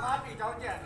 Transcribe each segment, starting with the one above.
妈比较贱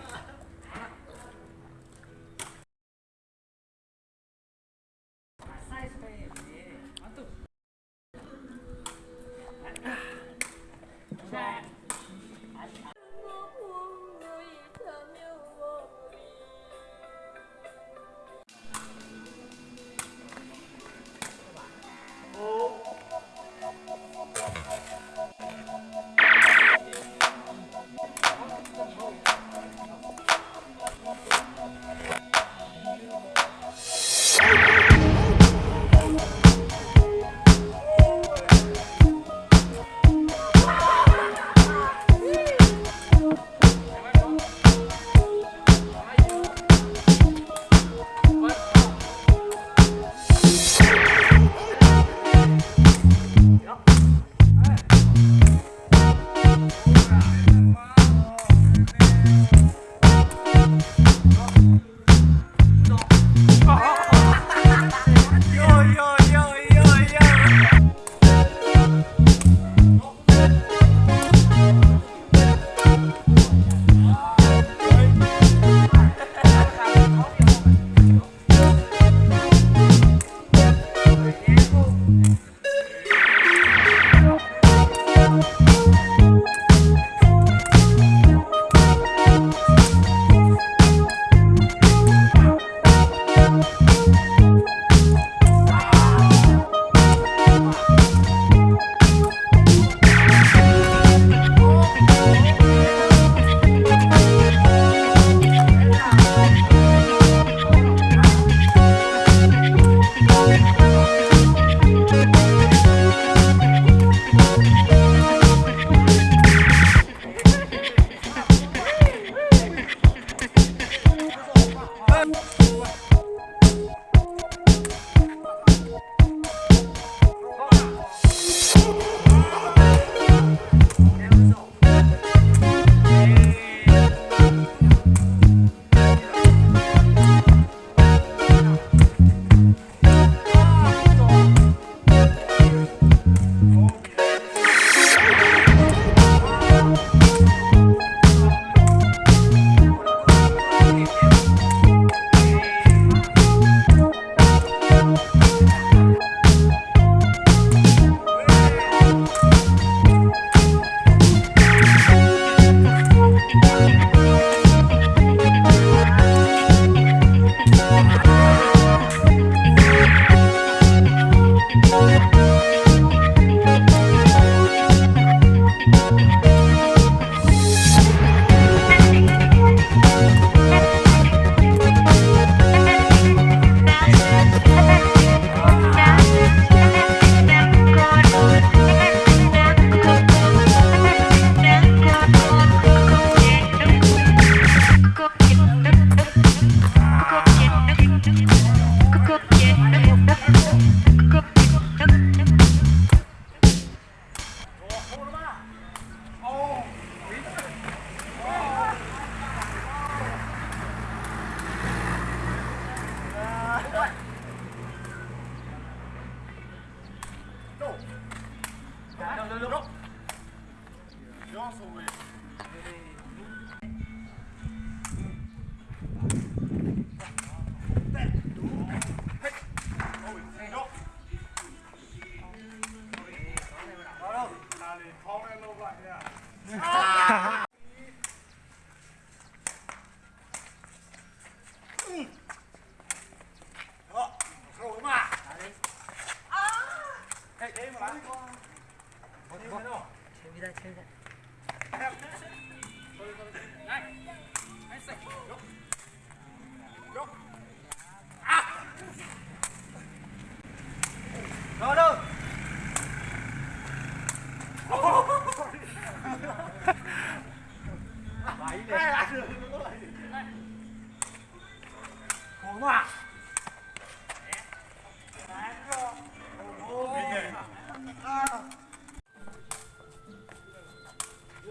在清风。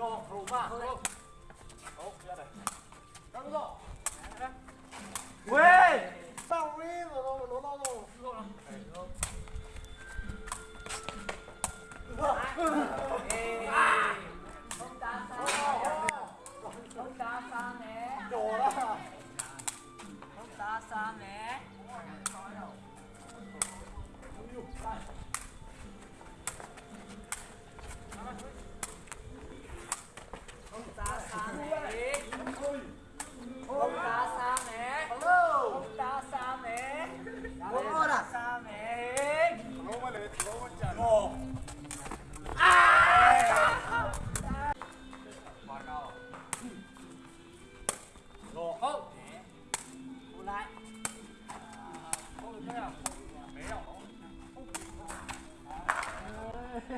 Go, Roma, go. Go, ra đây. Đang rồi. Quê! Sao đi rồi nó nó nó nó. Không đá sao. Không đá sao nè. Đồ đó. Không đá sao nè. Không đá.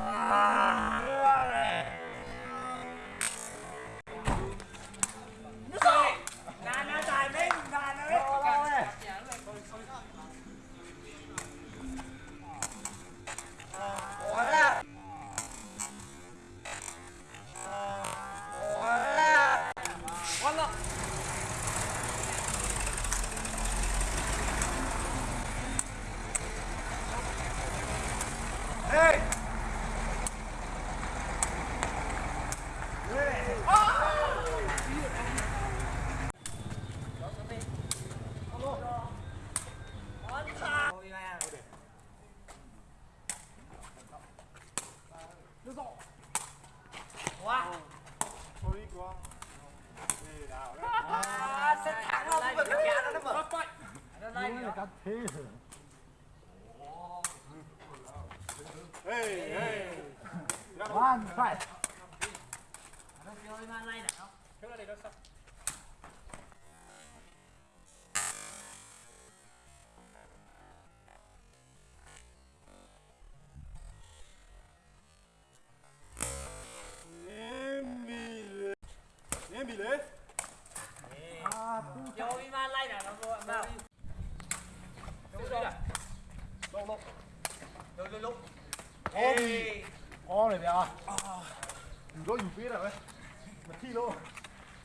Ah. Fight.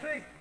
six.